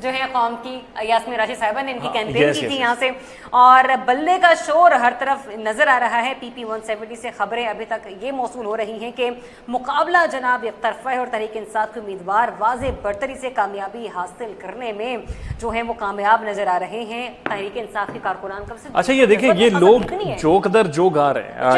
جو جو ہے قوم کی یاسمین راشد صاحبہ نے ان کی کیمپین yes, کی تھی. یہاں سے۔ اور بلے کا شور ہر طرف نظر آ رہا ہے۔ پی پی ون سیونٹی سے خبریں ابھی تک یہ موصول ہو رہی ہیں کہ مقابلہ جناب ایک طرفہ ہے اور تحریک انصاف کے امیدوار واضح برتری سے کامیابی حاصل کرنے میں جو ہیں وہ کامیاب نظر آ رہے ہیں۔ تحریک انصاف کے کارکنان کا اچھا یہ دیکھیں یہ لوگ جوک در جو گا رہے ہیں۔